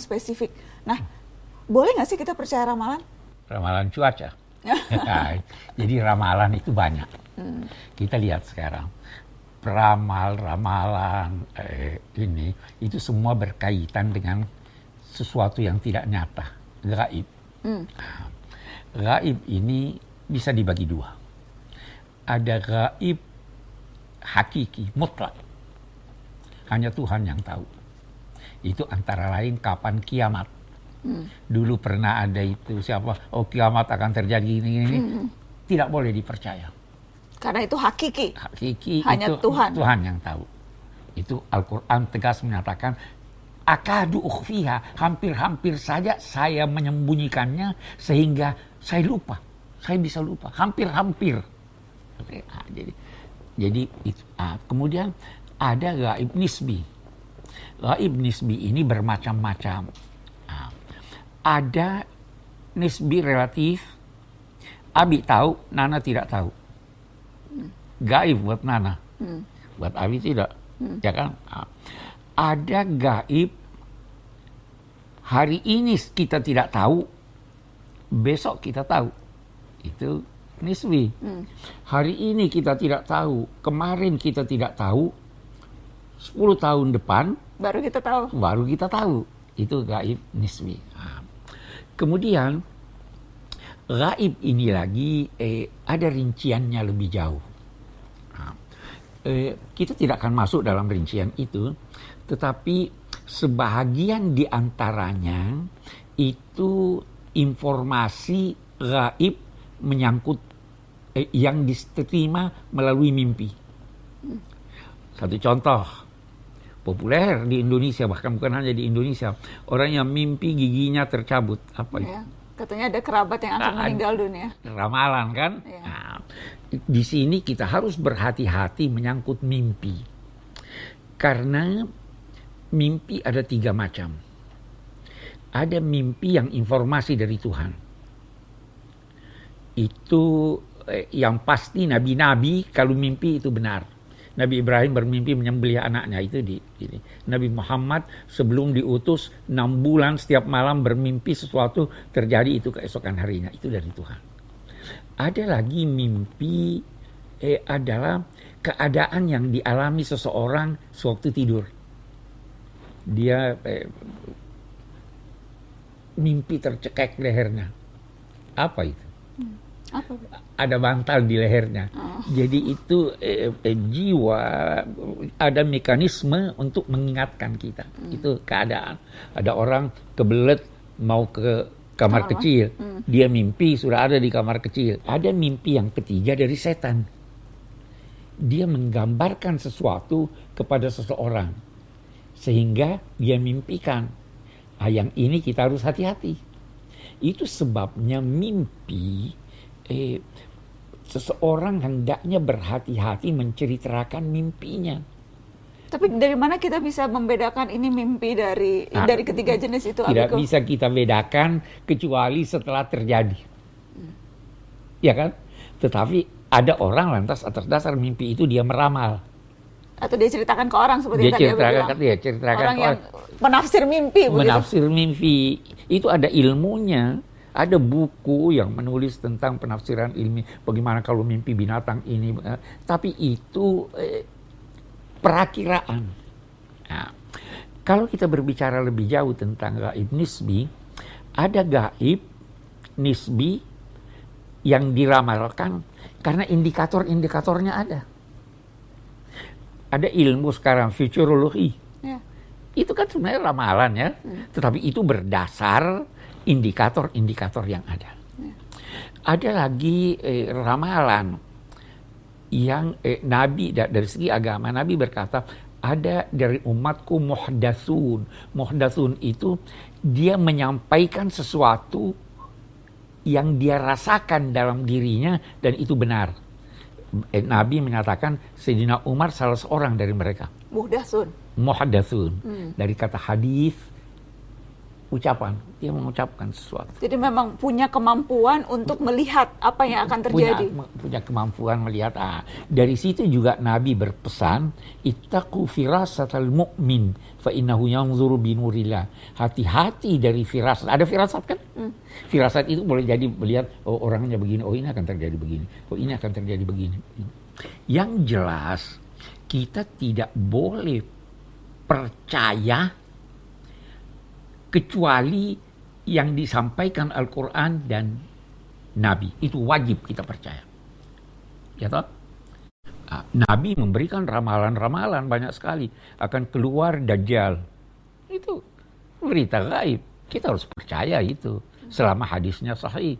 spesifik. Nah, boleh nggak sih kita percaya ramalan? Ramalan cuaca. Jadi ramalan itu banyak. Hmm. Kita lihat sekarang peramal ramalan eh, ini itu semua berkaitan dengan sesuatu yang tidak nyata, gaib. Hmm. Gaib ini bisa dibagi dua. Ada gaib hakiki, mutlak. Hanya Tuhan yang tahu. Itu antara lain kapan kiamat. Hmm. Dulu pernah ada itu siapa, oh kiamat akan terjadi ini, ini. Hmm. Tidak boleh dipercaya. Karena itu hakiki. Hakiki Hanya itu Tuhan. Tuhan yang tahu. Itu Al-Quran tegas menyatakan akadu ukhfiha hampir-hampir saja saya menyembunyikannya sehingga saya lupa saya bisa lupa hampir-hampir jadi jadi itu ah, kemudian ada gaib nisbi gaib nisbi ini bermacam-macam nah, ada nisbi relatif Abi tahu Nana tidak tahu gaib buat Nana hmm. buat Abi tidak hmm. ya kan nah, ada gaib hari ini kita tidak tahu, besok kita tahu. Itu niswi. Hmm. Hari ini kita tidak tahu, kemarin kita tidak tahu, 10 tahun depan baru kita tahu. Baru kita tahu. Itu gaib niswi. Nah. Kemudian gaib ini lagi eh, ada rinciannya lebih jauh. Nah, eh, kita tidak akan masuk dalam rincian itu, tetapi sebahagian di antaranya itu informasi gaib menyangkut eh, yang diterima melalui mimpi. Satu contoh populer di Indonesia bahkan bukan hanya di Indonesia orang yang mimpi giginya tercabut apa ya, Katanya ada kerabat yang akan nah, meninggal dunia. Ramalan kan? Ya. Nah, di sini kita harus berhati-hati menyangkut mimpi karena mimpi ada tiga macam. Ada mimpi yang informasi dari Tuhan. Itu eh, yang pasti nabi-nabi kalau mimpi itu benar. Nabi Ibrahim bermimpi menyembelih anaknya itu di ini. Nabi Muhammad sebelum diutus enam bulan setiap malam bermimpi sesuatu terjadi itu keesokan harinya itu dari Tuhan. Ada lagi mimpi eh, adalah keadaan yang dialami seseorang sewaktu tidur dia eh, mimpi tercekek lehernya. Apa itu? Hmm. Apa? Ada bantal di lehernya. Oh. Jadi itu eh, eh, jiwa ada mekanisme untuk mengingatkan kita. Hmm. Itu keadaan. Ada orang kebelet mau ke kamar kecil. Hmm. Dia mimpi sudah ada di kamar kecil. Ada mimpi yang ketiga dari setan. Dia menggambarkan sesuatu kepada seseorang sehingga dia mimpikan. Nah, yang ini kita harus hati-hati. Itu sebabnya mimpi eh, seseorang hendaknya berhati-hati menceritakan mimpinya. Tapi dari mana kita bisa membedakan ini mimpi dari nah, dari ketiga jenis itu? Tidak Abiko? bisa kita bedakan kecuali setelah terjadi. Hmm. Ya kan? Tetapi ada orang lantas atas dasar mimpi itu dia meramal atau dia ceritakan ke orang seperti dia tadi ceritakan, dia, dia ceritakan orang yang menafsir mimpi menafsir begitu? mimpi itu ada ilmunya ada buku yang menulis tentang penafsiran ilmi bagaimana kalau mimpi binatang ini eh, tapi itu eh, perakiraan nah, kalau kita berbicara lebih jauh tentang gaib nisbi ada gaib nisbi yang diramalkan karena indikator-indikatornya ada ada ilmu sekarang futurologi. Ya. Itu kan sebenarnya ramalan ya, hmm. tetapi itu berdasar indikator-indikator yang ada. Ya. Ada lagi eh, ramalan yang eh, Nabi dari segi agama Nabi berkata ada dari umatku muhdasun. Muhdasun itu dia menyampaikan sesuatu yang dia rasakan dalam dirinya dan itu benar eh, Nabi menyatakan Sayyidina Umar salah seorang dari mereka. Muhdasun. Muhdasun. Hmm. Dari kata hadis ucapan, dia mengucapkan sesuatu. Jadi memang punya kemampuan untuk melihat apa yang akan terjadi. Punya, punya kemampuan melihat. Ah, dari situ juga Nabi berpesan, "Ittaqu firasatal mu'min fa innahu yanzuru binurillah." Hati-hati dari firasat. Ada firasat kan? Hmm. Firasat itu boleh jadi melihat oh orangnya begini, oh ini akan terjadi begini, oh ini akan terjadi begini. Yang jelas kita tidak boleh percaya kecuali yang disampaikan Al-Quran dan Nabi. Itu wajib kita percaya. Ya toh? Ah, Nabi memberikan ramalan-ramalan banyak sekali akan keluar Dajjal. Itu berita gaib. Kita harus percaya itu selama hadisnya sahih.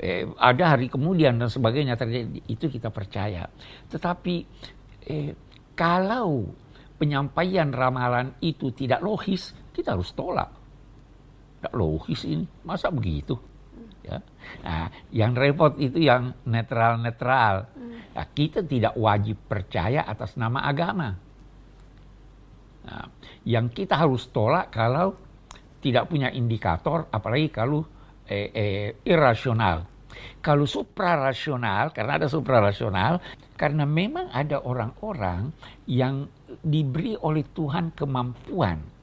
Eh, ada hari kemudian dan sebagainya terjadi itu kita percaya. Tetapi eh, kalau penyampaian ramalan itu tidak logis, kita harus tolak. Tidak logis ini, masa begitu? Ya. Nah, yang repot itu yang netral-netral. Nah, kita tidak wajib percaya atas nama agama. Nah, yang kita harus tolak kalau tidak punya indikator, apalagi kalau eh, eh, irasional. Kalau suprarasional, karena ada suprarasional, karena memang ada orang-orang yang diberi oleh Tuhan kemampuan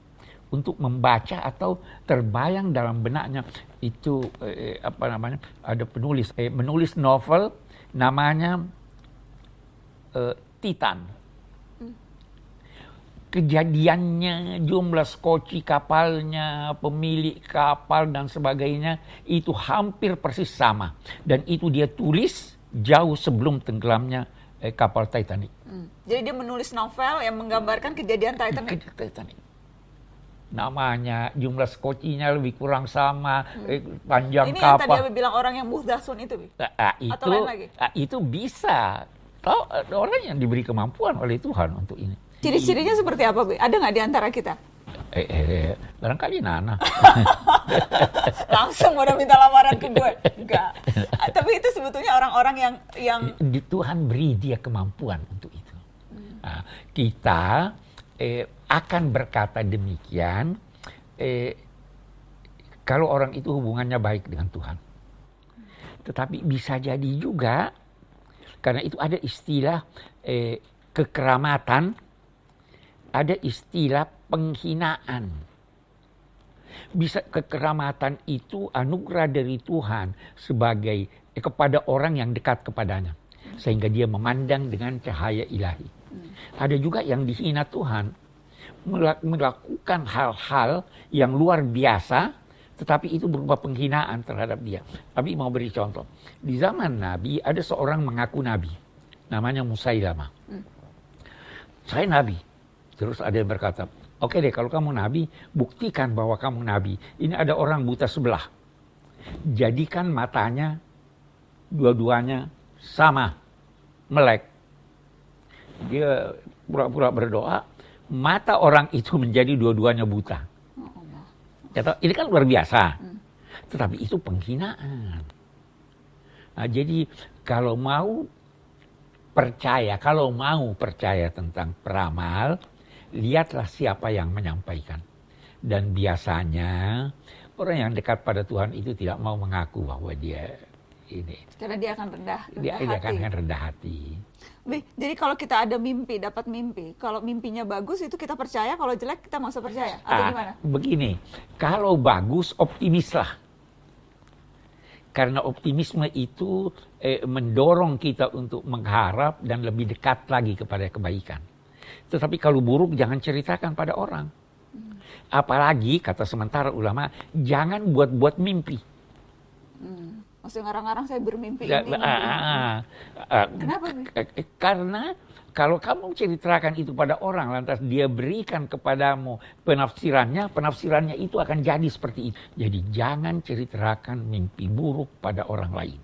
untuk membaca atau terbayang dalam benaknya itu eh, apa namanya ada penulis eh, menulis novel namanya eh, Titan kejadiannya jumlah skoci kapalnya pemilik kapal dan sebagainya itu hampir persis sama dan itu dia tulis jauh sebelum tenggelamnya eh, kapal Titanic. Hmm. Jadi dia menulis novel yang menggambarkan kejadian Titanic. Titanic namanya, jumlah skocinya lebih kurang sama, hmm. eh, panjang Ini kapal. Ini yang tadi bilang orang yang muhdasun itu, Nah, nah, itu, Atau lain lagi? Nah, itu bisa. Tahu orang yang diberi kemampuan oleh Tuhan untuk ini. Ciri-cirinya seperti apa, Bi? Ada nggak di antara kita? Eh, eh, eh, barangkali Nana. Langsung udah minta lamaran ke gue. Enggak. Tapi itu sebetulnya orang-orang yang yang di Tuhan beri dia kemampuan untuk itu. Hmm. Nah, kita eh, akan berkata demikian eh, kalau orang itu hubungannya baik dengan Tuhan. Tetapi bisa jadi juga karena itu ada istilah eh, kekeramatan, ada istilah penghinaan. Bisa kekeramatan itu anugerah dari Tuhan sebagai eh, kepada orang yang dekat kepadanya sehingga dia memandang dengan cahaya ilahi. Ada juga yang dihina Tuhan melakukan hal-hal yang luar biasa tetapi itu berupa penghinaan terhadap dia. Tapi mau beri contoh. Di zaman Nabi ada seorang mengaku Nabi. Namanya Musailama. Hmm. Saya Nabi. Terus ada yang berkata, oke okay deh kalau kamu Nabi, buktikan bahwa kamu Nabi. Ini ada orang buta sebelah. Jadikan matanya dua-duanya sama. Melek dia pura-pura berdoa, mata orang itu menjadi dua-duanya buta. Ya, ini kan luar biasa. Hmm. Tetapi itu penghinaan. Nah, jadi kalau mau percaya, kalau mau percaya tentang peramal, lihatlah siapa yang menyampaikan. Dan biasanya orang yang dekat pada Tuhan itu tidak mau mengaku bahwa dia ini. Karena dia akan rendah, rendah dia, hati. Dia akan rendah hati. Jadi kalau kita ada mimpi, dapat mimpi, kalau mimpinya bagus itu kita percaya, kalau jelek kita masa percaya atau ah, gimana? Begini, kalau bagus optimislah. Karena optimisme itu eh, mendorong kita untuk mengharap dan lebih dekat lagi kepada kebaikan. Tetapi kalau buruk jangan ceritakan pada orang. Hmm. Apalagi kata sementara ulama, jangan buat-buat mimpi. Hmm. Ngarang-ngarang saya bermimpi ya, ini. Ah, ah, ah, Kenapa? Eh, karena kalau kamu ceritakan itu pada orang, lantas dia berikan kepadamu penafsirannya, penafsirannya itu akan jadi seperti itu. Jadi jangan ceritakan mimpi buruk pada orang lain.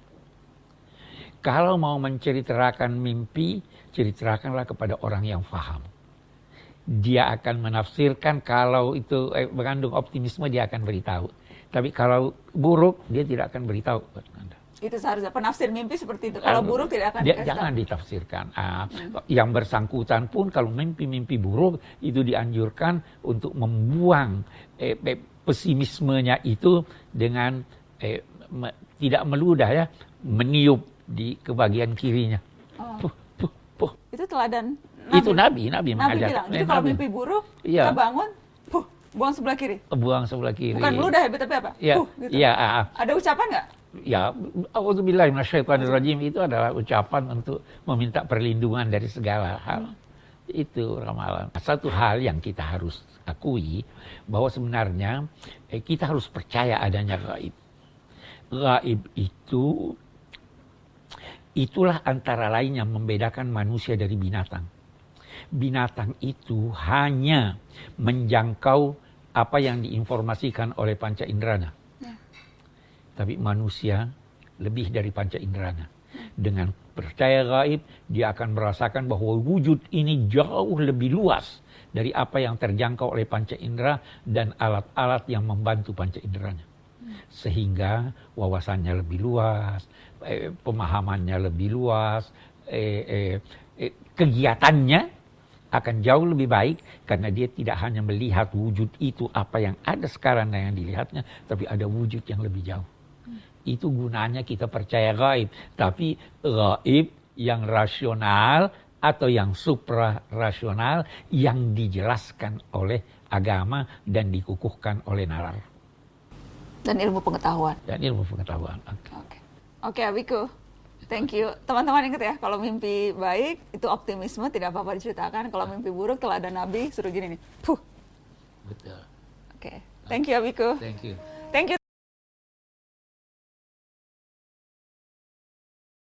Kalau mau menceritakan mimpi, ceritakanlah kepada orang yang faham. Dia akan menafsirkan kalau itu eh, mengandung optimisme, dia akan beritahu tapi kalau buruk dia tidak akan beritahu Anda. Itu seharusnya penafsir mimpi seperti itu. Kalau buruk tidak akan dia, jangan ditafsirkan. Ah, hmm. Yang bersangkutan pun kalau mimpi-mimpi buruk itu dianjurkan untuk membuang eh, pesimismenya itu dengan eh, me- tidak meludah ya meniup di kebagian kirinya. Oh. Puh, puh, puh. Itu teladan Itu Nabi, Nabi, Nabi mengajar. bilang. Jadi Eh, kalau Nabi. mimpi buruk, Iya. kita bangun, buang sebelah kiri. buang sebelah kiri. Bukan meludah ya, tapi apa? Iya, Puh, gitu. iya, ah, ah. Ada ucapan nggak? ya auzubillahi minasyaitonirrajim itu adalah ucapan untuk meminta perlindungan dari segala hal. Itu ramalan. Satu hal yang kita harus akui bahwa sebenarnya eh, kita harus percaya adanya gaib. Gaib itu itulah antara lain yang membedakan manusia dari binatang. Binatang itu hanya menjangkau apa yang diinformasikan oleh panca inderanya. Tapi manusia lebih dari panca inderanya. Dengan percaya gaib, dia akan merasakan bahwa wujud ini jauh lebih luas dari apa yang terjangkau oleh panca indera dan alat-alat yang membantu panca inderanya. Sehingga wawasannya lebih luas, eh, pemahamannya lebih luas, eh, eh, eh, kegiatannya akan jauh lebih baik karena dia tidak hanya melihat wujud itu apa yang ada sekarang dan yang dilihatnya, tapi ada wujud yang lebih jauh. Itu gunanya kita percaya gaib. Tapi gaib yang rasional atau yang supra-rasional yang dijelaskan oleh agama dan dikukuhkan oleh nalar Dan ilmu pengetahuan. dan ilmu pengetahuan. Oke. Oke, Abiku. Thank you. Teman-teman ingat ya, kalau mimpi baik itu optimisme tidak apa-apa diceritakan. Kalau mimpi buruk teladan Nabi suruh gini nih. Puh. Betul. Oke. Thank you, Abiku. Thank you. Thank you.